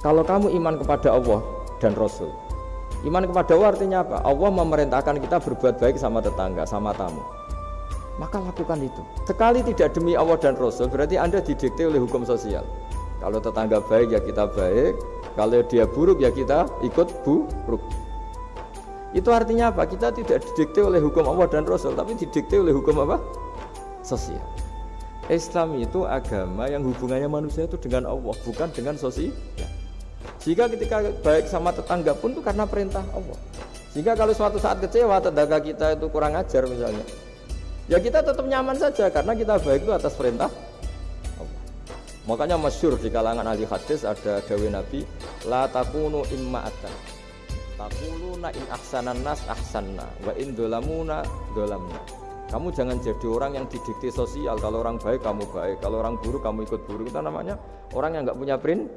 Kalau kamu iman kepada Allah dan Rasul, iman kepada Allah artinya apa? Allah memerintahkan kita berbuat baik sama tetangga, sama tamu. Maka lakukan itu. Sekali tidak demi Allah dan Rasul, berarti Anda didikte oleh hukum sosial. Kalau tetangga baik ya kita baik, kalau dia buruk ya kita ikut buruk. Itu artinya apa? Kita tidak didikte oleh hukum Allah dan Rasul, tapi didikte oleh hukum apa? Sosial. Islam itu agama yang hubungannya manusia itu dengan Allah, bukan dengan sosial. Jika ketika baik sama tetangga pun itu karena perintah Allah. Jika kalau suatu saat kecewa tetangga kita itu kurang ajar misalnya, ya kita tetap nyaman saja karena kita baik itu atas perintah Allah. Makanya masyur di kalangan ahli hadis ada dawe Nabi, la takunu imma'atan. Takuluna in ahsanan nas ahsanna wa in dolamuna dolamna. Kamu jangan jadi orang yang didikte sosial. Kalau orang baik kamu baik, kalau orang buruk kamu ikut buruk. Itu namanya orang yang nggak punya prinsip.